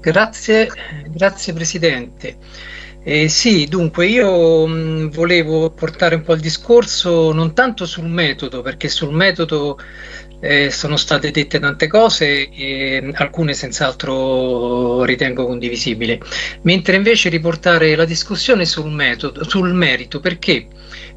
Grazie, grazie Presidente. Eh, sì, dunque io mh, volevo portare un po' il discorso non tanto sul metodo, perché sul metodo eh, sono state dette tante cose e alcune senz'altro ritengo condivisibili, mentre invece riportare la discussione sul metodo, sul merito, perché?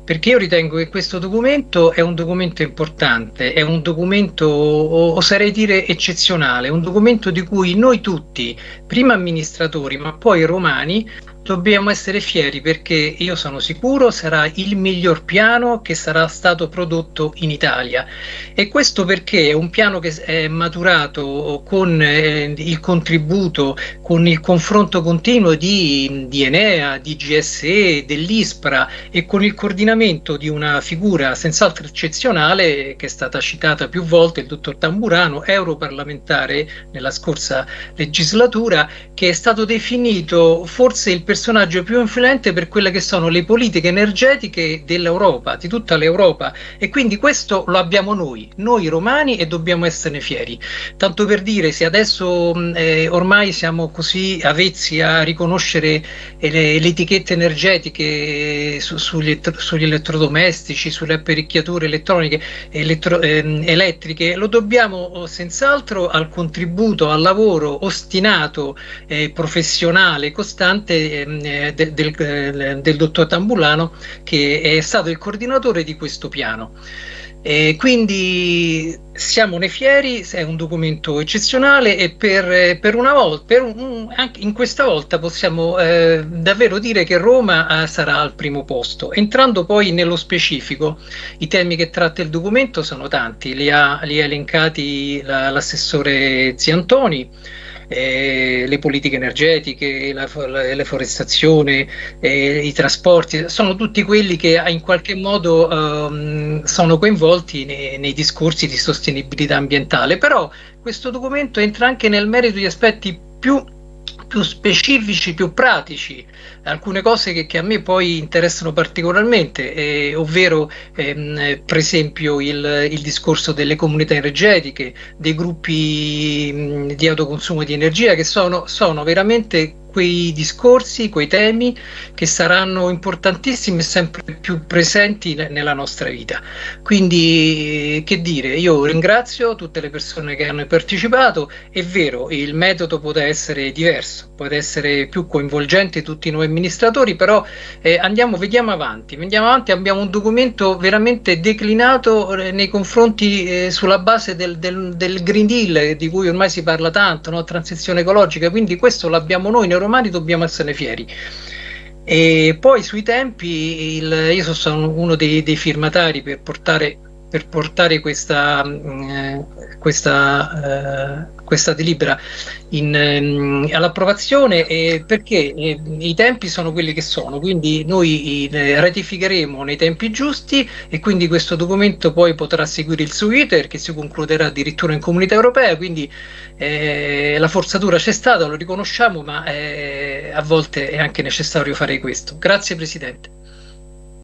Perché io ritengo che questo documento è un documento importante, è un documento, oserei dire, eccezionale, un documento di cui noi tutti, prima amministratori, ma poi romani, Dobbiamo essere fieri perché io sono sicuro sarà il miglior piano che sarà stato prodotto in Italia. E questo perché è un piano che è maturato con eh, il contributo, con il confronto continuo di, di Enea, di GSE, dell'ISPRA e con il coordinamento di una figura senz'altro eccezionale che è stata citata più volte, il dottor Tamburano, europarlamentare nella scorsa legislatura, che è stato definito forse il personaggio più influente per quelle che sono le politiche energetiche dell'Europa, di tutta l'Europa e quindi questo lo abbiamo noi, noi romani e dobbiamo esserne fieri. Tanto per dire, se adesso eh, ormai siamo così avezzi a riconoscere eh, le, le etichette energetiche su, sugli, sugli, elettrodomestici, sulle apparecchiature elettroniche, elettro, eh, elettriche, lo dobbiamo oh, senz'altro al contributo, al lavoro ostinato, eh, professionale, costante Ehm, eh, del, del, eh, del, dottor Tambulano che è stato il coordinatore di questo piano. E quindi siamone fieri, è un documento eccezionale e per, per una volta, per un, anche in questa volta possiamo eh, davvero dire che Roma eh, sarà al primo posto. Entrando poi nello specifico, i temi che tratta il documento sono tanti, li ha, li ha elencati l'assessore Ziantoni, eh, le politiche energetiche, la, la, la forestazione, eh, i trasporti, sono tutti quelli che in qualche modo ehm, sono coinvolti nei, nei discorsi di sostenibilità ambientale, però questo documento entra anche nel merito di aspetti più più specifici, più pratici, alcune cose che, che a me poi interessano particolarmente, eh, ovvero ehm, per esempio il, il, discorso delle comunità energetiche, dei gruppi mh, di autoconsumo di energia che sono, sono veramente quei discorsi, quei temi che saranno importantissimi e sempre più presenti nella nostra vita. Quindi, che dire, io ringrazio tutte le persone che hanno partecipato, è vero, il metodo può essere diverso, può essere più coinvolgente tutti noi amministratori, però eh, andiamo, vediamo avanti, vediamo avanti, abbiamo un documento veramente declinato eh, nei confronti eh, sulla base del, del, del, Green Deal di cui ormai si parla tanto, no? transizione ecologica, quindi questo l'abbiamo noi in romani dobbiamo essere fieri. E poi sui tempi, il, io sono uno dei, dei firmatari per portare, per portare questa, eh, questa, eh, questa delibera ehm, all'approvazione eh, perché i tempi sono quelli che sono, quindi noi eh, ratificheremo nei tempi giusti e quindi questo documento poi potrà seguire il suo iter che si concluderà addirittura in comunità europea, quindi eh, la forzatura c'è stata, lo riconosciamo, ma eh, a volte è anche necessario fare questo. Grazie Presidente.